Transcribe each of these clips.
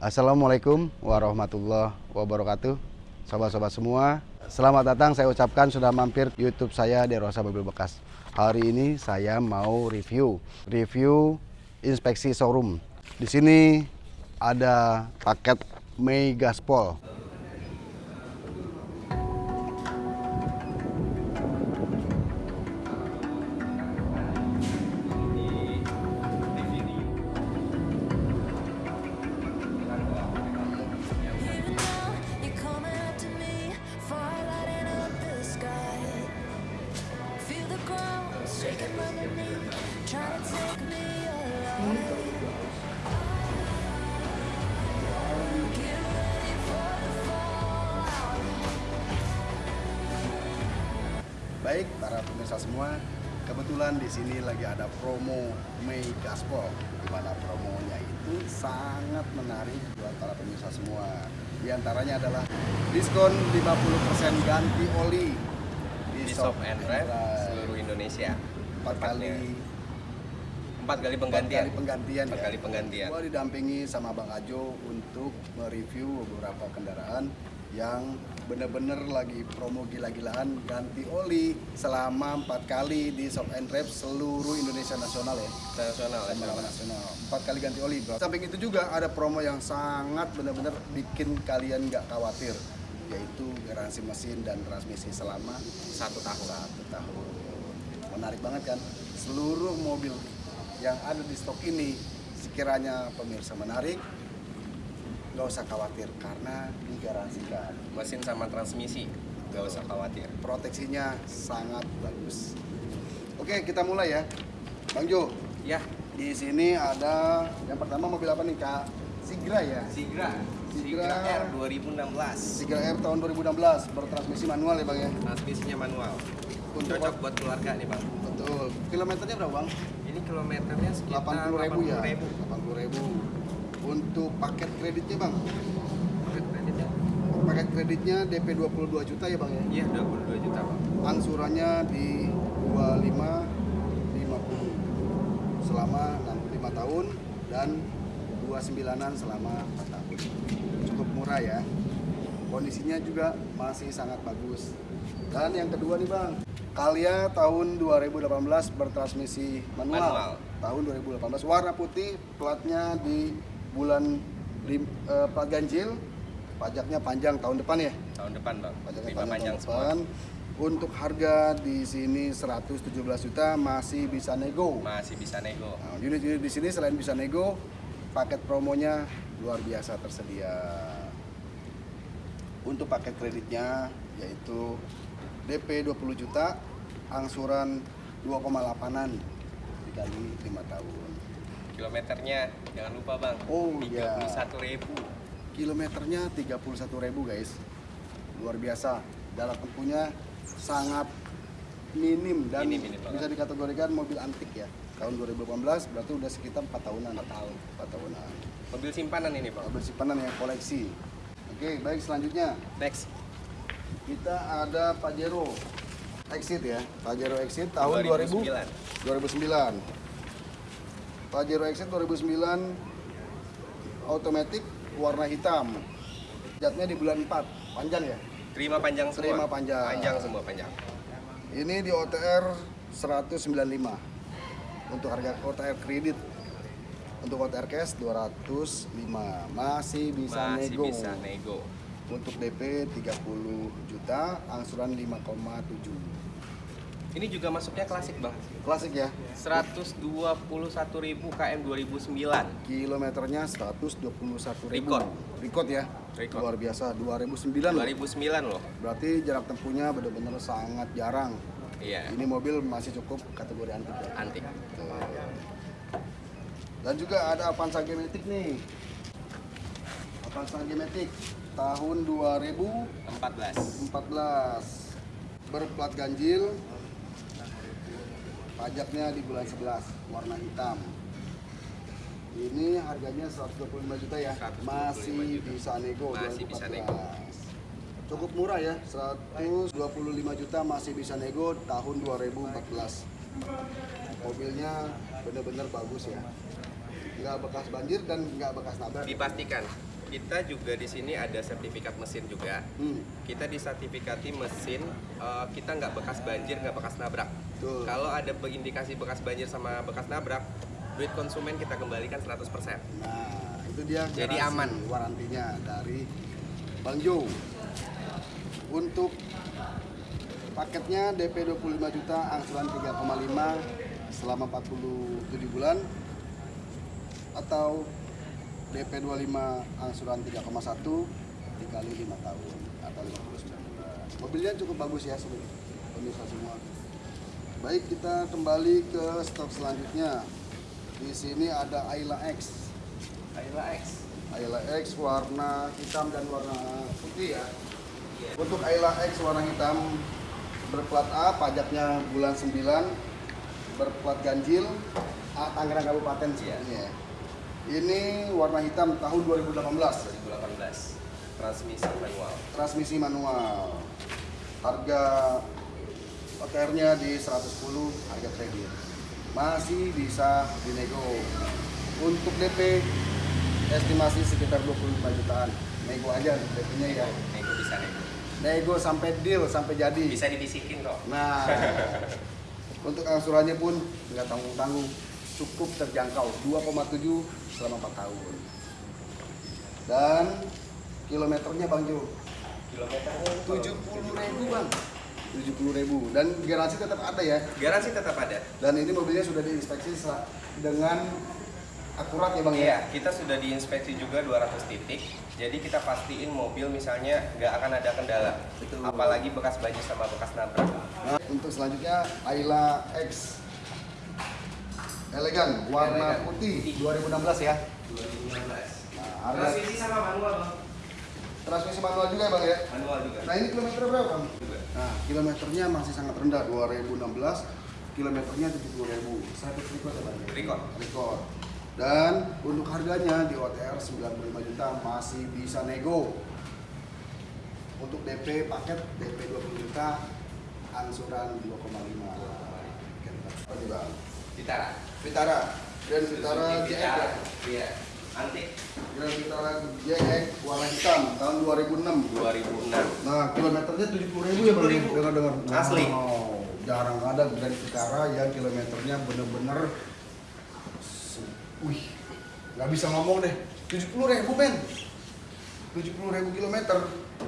Assalamualaikum warahmatullahi wabarakatuh. Sobat-sobat semua Selamat datang. Saya ucapkan sudah mampir YouTube saya Derosa Mobil Bekas. Hari ini saya mau review Review inspeksi showroom. Di sini ada paket Mei Gaspol pemirsa semua, kebetulan di sini lagi ada promo Mei Gaspol, di mana promonya itu sangat menarik buat para pemirsa semua. Di antaranya adalah diskon 50% ganti oli di Shop and Ride seluruh Indonesia. Empat kali Empat kali empat penggantian. kali penggantian Empat ya. kali penggantian. Gua didampingi sama Bang Ajo untuk mereview beberapa kendaraan yang bener-bener lagi promo gila-gilaan ganti oli selama empat kali di Shop and Rep seluruh Indonesia nasional ya. Nasional, Nasional, nasional. nasional. Empat kali ganti oli, bro. Samping itu juga ada promo yang sangat benar-benar bikin kalian nggak khawatir, yaitu garansi mesin dan transmisi selama Satu tahun. satu tahun. Menarik banget kan? Seluruh mobil yang ada di stok ini, sekiranya pemirsa menarik, nggak usah khawatir karena digaransikan. Mesin sama transmisi, gak usah khawatir. Proteksinya sangat bagus. Oke, kita mulai ya. Bang Jo, Ya, di sini ada yang pertama mobil apa nih Kak? Sigra ya. Sigra. Sigra. Sigra R 2016. Sigra R tahun 2016 bertransmisi manual ya Bang ya. Transmisinya manual. Untuk Cocok buat keluarga nih bang. Betul. Kilometernya berapa Bang? Ini kilometernya sekitar 80 ribu ya. 80.000. 80 ribu. Untuk paket kreditnya Bang, Paket kreditnya? paket kreditnya DP 22 juta ya Bang ya. Iya 22 juta bang. Angsurannya di 25 50 selama 65 tahun dan 29-an selama 4 tahun. Cukup murah ya. Kondisinya juga masih sangat bagus. Dan yang kedua nih Bang, Kalia tahun 2018 bertransmisi manual. Manual. Tahun 2018 warna putih, platnya di bulan lim- eh, plat ganjil, pajaknya panjang tahun depan ya. Tahun depan bang. Pajaknya Lima panjang tahun semua. depan. Untuk harga di sini 117 juta masih bisa nego. Masih bisa nego. Nah, unit-unit di sini selain bisa nego, paket promonya luar biasa tersedia. Untuk paket kreditnya yaitu DP 20 juta, angsuran 2,8an dikali 5 tahun. Kilometernya jangan lupa bang. Oh, iya. 31 ribu. Kilometernya 31.000 guys. Luar biasa. Jarak tempuhnya sangat minim dan Minim, minim bisa dikategorikan mobil antik ya. Tahun 2018 berarti udah sekitar 4 tahunan. 4 tahun. 4 tahunan. Mobil simpanan ini bang. Mobil simpanan yang koleksi. Oke, baik selanjutnya Next. kita ada Pajero Exit ya. Pajero Exit tahun 2000 2009. 2009. Pajero Exit 2009 otomatis warna hitam. Jatnya di bulan 4, panjang ya. Terima panjang semua. Terima panjang. Panjang semua panjang. Ini di OTR 195. Untuk harga OTR kredit. Untuk OTR cash 205. Masih bisa Masih nego. bisa nego. Untuk DP 30 juta, angsuran 5,7. Ini juga masuknya klasik bang. Klasik ya. 121.000 KM 2009. Kilometernya 121 Record. Record ya. Record. Luar biasa 2009 loh. 2009 loh. Berarti jarak tempuhnya benar-benar sangat jarang. Iya. Ini mobil masih cukup kategori antik ya. Antik. Tuh. Dan juga ada Avanza Gematic nih. Avanza Gematic tahun 2014 14. berplat ganjil. Pajaknya di bulan 11 warna hitam. Ini harganya 125 juta ya. 125 Masih juta. bisa nego Masih bisa 2014. nego. Cukup murah ya, 125 juta masih bisa nego tahun 2014. Mobilnya benar-benar bagus ya. nggak bekas banjir dan nggak bekas nabrak. Dipastikan. Kita juga di sini ada sertifikat mesin juga. Hmm, Kita disertifikati mesin, eh, kita nggak bekas banjir, nggak bekas nabrak. Betul. Kalau ada indikasi bekas banjir sama bekas nabrak, duit konsumen kita kembalikan 100%. Nah, itu dia Jadi aman. warantinya dari Bang Jo. Untuk paketnya DP 25 juta, angsuran 3,5 selama 47 bulan atau DP 25 angsuran 3,1 dikali 5 tahun atau 59 bulan. Mobilnya cukup bagus ya sebenarnya pemirsa semua. Baik, kita kembali ke stok selanjutnya. Di sini ada Ayla X. Ayla X. Ayla X warna hitam dan warna putih ya. Untuk Ayla X warna hitam berplat A, pajaknya bulan 9, berplat ganjil, A Tangerang Kabupaten sebenarnya. ya. Ini warna hitam tahun 2018, 2018. Transmisi manual. transmisi manual. Harga OTR-nya di 110, harga kredit. Masih bisa dinego. Untuk DP estimasi sekitar 25 jutaan. Nego aja DP-nya ya. Nego bisa nego. Nego sampai deal, sampai jadi. Bisa dibisikin kok. Nah, untuk angsurannya pun nggak tanggung-tanggung, cukup terjangkau 2,7 selama 4 tahun. Dan kilometernya Bang Jo, Kilometernya 70 ribu Bang. 70 ribu dan garansi tetap ada ya. Garansi tetap ada. Dan ini mobilnya sudah diinspeksi dengan akurat ya Bang Iya, ya. kita sudah diinspeksi juga 200 titik. Jadi kita pastiin mobil misalnya nggak akan ada kendala. Betul. Apalagi bekas banjir sama bekas nabrak. Nah, untuk selanjutnya Ayla X elegan warna Elegan. putih 2016 ya. 2016. Nah, harga Transmisi sama manual, Bang. Transmisi manual juga ya Bang ya. Manual juga. Nah ini kilometer berapa Bang? Juga. Nah kilometernya masih sangat rendah 2016 kilometernya 70.000 Service record ya Bang? Record. Record. Dan untuk harganya di OTR 95 juta masih bisa nego. Untuk DP paket DP 20 juta angsuran 2,5. Apa nih Bang? Vitara. Vitara. Dan Vitara Vitara. ya? Iya. Antik. Grand Vitara JX warna hitam tahun 2006. 2006. Nah, kilometernya 70 ribu ya bang? 70.000. Dengar-dengar. Asli. Wow, jarang ada Grand Vitara yang kilometernya bener-bener, wih, nggak bisa ngomong deh. 70 ribu men, 70 ribu kilometer.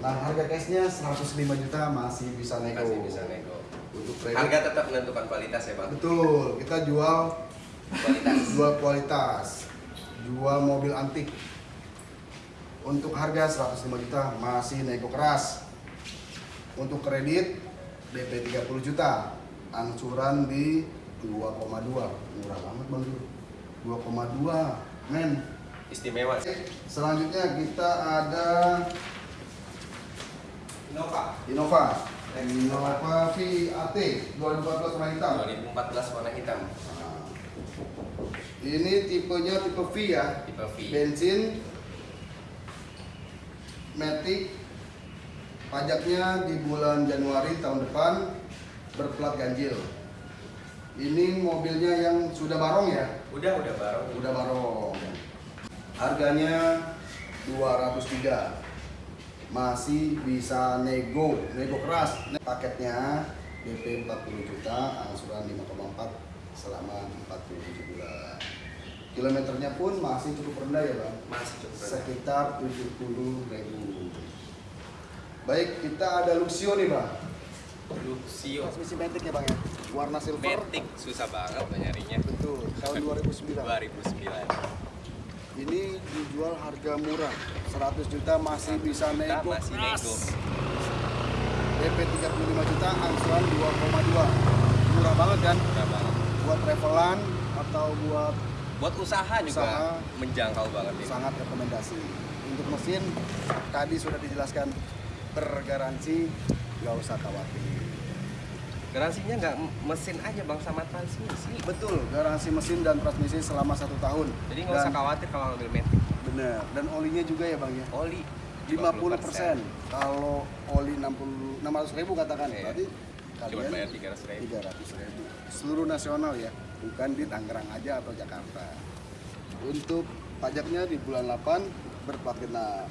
Nah, harga cashnya 105 juta masih bisa nego. Masih bisa nego. Untuk kredit. Harga tetap menentukan kualitas ya, Bang. Betul, kita jual Kualitas. jual kualitas, jual mobil antik. Untuk harga 105 juta masih nego keras. Untuk kredit DP 30 juta, angsuran di 2,2. Murah banget Bang Ju. 2,2. Men. Istimewa. Selanjutnya kita ada Innova. Innova. Innova VAT 2014 warna hitam. 2014 warna hitam. Ini tipenya tipe V ya. Tipe V. bensin Matic pajaknya di bulan Januari tahun depan berplat ganjil ini mobilnya yang sudah barong ya Udah, udah baru. udah barong harganya 203 masih bisa nego nego keras paketnya DP 40 juta angsuran 5,4 selama 47 bulan kilometernya pun masih cukup rendah ya bang Masih cukup rendah. sekitar 70 ribu baik kita ada Luxio nih bang Luxio. transmisi Matic ya bang ya warna silver Matic susah banget nyarinya. betul tahun 2009 2009. ini dijual harga murah 100 juta masih bisa Kita nego masih keras. nego. DP 35 juta angsuran 2,2 murah banget kan Murah banget. Buat travelan atau buat Buat usaha juga Usaha. menjangkau banget ini. sangat rekomendasi untuk mesin tadi sudah dijelaskan bergaransi nggak usah khawatir Garansinya nggak mesin aja bang sama transmisi. betul garansi mesin dan transmisi selama satu tahun Jadi nggak usah khawatir kalau ngambil Matic. bener dan olinya juga ya bang ya Oli 50 persen kalau oli 60 600 ribu katakan Iya. Tadi Cuma kalian bayar 300 ribu. 300 ribu seluruh nasional ya bukan di Tangerang aja atau Jakarta Untuk pajaknya di bulan 8 berplat genap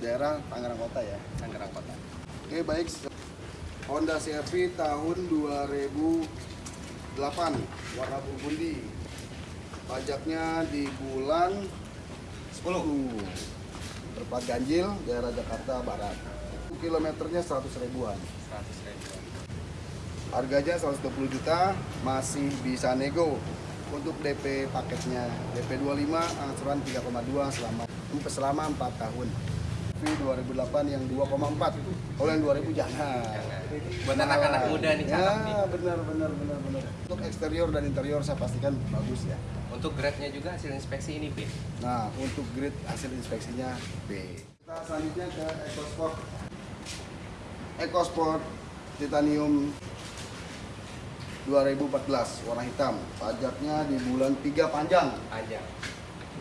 daerah Tangerang Kota ya. Tangerang Kota. Oke baik. Honda CR-V tahun 2008 warna burgundi. Pajaknya di bulan 10. Berplat ganjil daerah Jakarta Barat. Kilometernya 100 ribuan. 100 ribu. Harganya 120 juta, masih bisa nego. Untuk DP paketnya DP 25 angsuran 3,2 selama selama 4 tahun. V 2008 yang 2,4. Kalau yang 2000 jangan. Jangan. Buat anak-anak muda nih ya, nih. benar benar benar benar. Untuk eksterior dan interior saya pastikan bagus ya. Untuk grade-nya juga hasil inspeksi ini B. Nah, untuk grade hasil inspeksinya B. Kita selanjutnya ke EcoSport. EcoSport Titanium 2014 warna hitam. Pajaknya di bulan 3 panjang. Aja.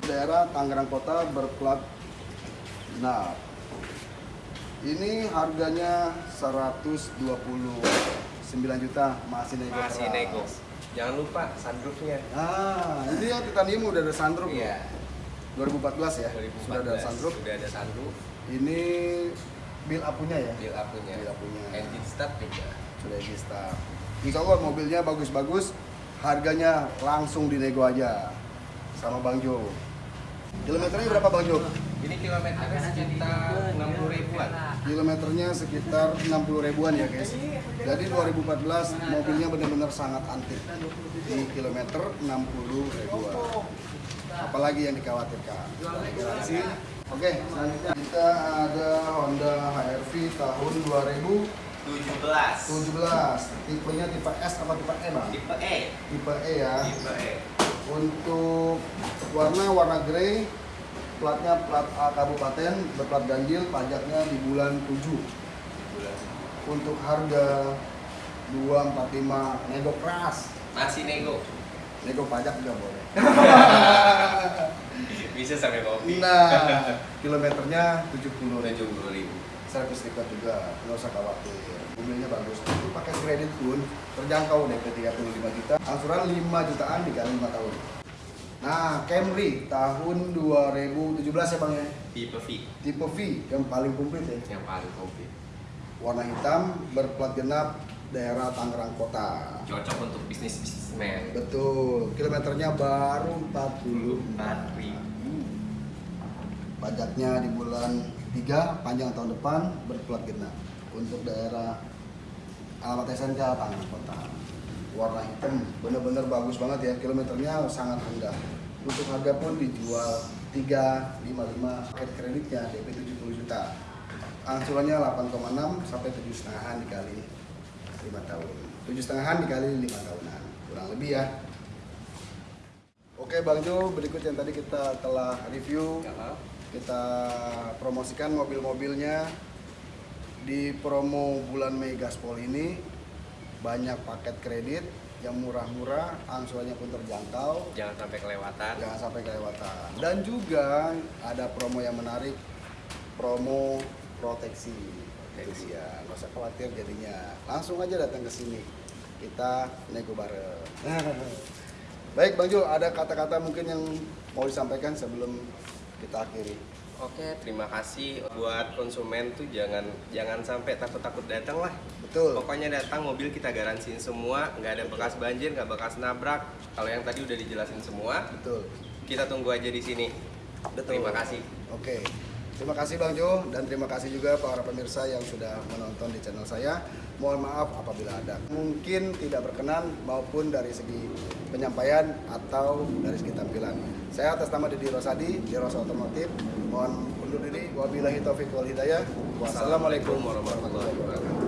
Daerah Tangerang Kota berplat genap. Ini harganya 129 juta masih nego. Masih keras. nego. Jangan lupa sunroofnya. Nah, ini ya Titanium udah ada sunroof. Iya. loh. 2014 ya. 2014 Sudah ada sunroof. Sudah ada sunroof. Ini build up-nya ya. Build up-nya. Build up-nya. Engine start juga. Sudah di start. Insya Allah mobilnya bagus-bagus, harganya langsung dinego aja sama Bang Jo. Kilometernya berapa Bang Jo? Ini kilometernya sekitar 60 ribuan. Kilometernya sekitar 60 ribuan ya guys. Jadi 2014 mobilnya benar-benar sangat antik. Di kilometer 60 ribuan. Apalagi yang dikhawatirkan. Oke, selanjutnya kita ada Honda HR-V tahun 2017. 17. Tipenya tipe S apa tipe E bang? Tipe E. Tipe E ya. Tipe E. Untuk warna warna grey, platnya plat A kabupaten, berplat ganjil, pajaknya di bulan 7. Bulan. Untuk harga 245 nego keras. Masih nego. Nego pajak juga boleh. Bisa sampai kopi. Nah, kilometernya 70 ribu. 70 ribu. Servis stiker juga, nggak usah khawatir. Mobilnya bagus. Itu pakai kredit pun terjangkau DP 35 juta, angsuran 5 jutaan dikali 5 tahun. Nah, Camry tahun 2017 ya Bang ya. Tipe V. Tipe V yang paling komplit ya. Yang paling komplit. Warna hitam, berplat genap, daerah Tangerang Kota. Cocok untuk bisnis bisnismen. Betul, kilometernya baru 44 ribu. Pajaknya di bulan 3, panjang tahun depan, berplat genap. Untuk daerah alamat SNK Tangerang Kota. Warna hitam, bener-bener bagus banget ya, kilometernya sangat rendah. Untuk harga pun dijual 355 paket kreditnya DP 70 juta. Angsurannya 8,6 sampai 7 setengahan dikali 5 tahun. 7 setengahan dikali 5 tahunan. Kurang lebih ya. Oke Bang Jo, berikut yang tadi kita telah review Ya, kita promosikan mobil-mobilnya di promo bulan Mei Gaspol ini banyak paket kredit yang murah-murah, angsurannya pun terjangkau, Jangan sampai kelewatan. jangan sampai kelewatan. Dan juga ada promo yang menarik, promo proteksi. Proteksi ya, nggak usah khawatir jadinya. Langsung aja datang ke sini, kita nego bareng. Baik Bang Jo, ada kata-kata mungkin yang mau disampaikan sebelum kita akhiri. Oke, terima kasih buat konsumen tuh jangan jangan sampai takut-takut datang lah. Betul. Pokoknya datang mobil kita garansiin semua, nggak ada bekas banjir, nggak bekas nabrak. Kalau yang tadi udah dijelasin semua, Betul. kita tunggu aja di sini. Betul. Terima kasih. Oke. Terima kasih Bang Jo dan terima kasih juga para pemirsa yang sudah menonton di channel saya. Mohon maaf apabila ada mungkin tidak berkenan maupun dari segi penyampaian atau dari segi tampilan. Saya atas nama Didi Rosadi, di Rosa Otomotif. Mohon undur diri. Wabillahi taufiq wal hidayah. Wassalamualaikum warahmatullahi wabarakatuh.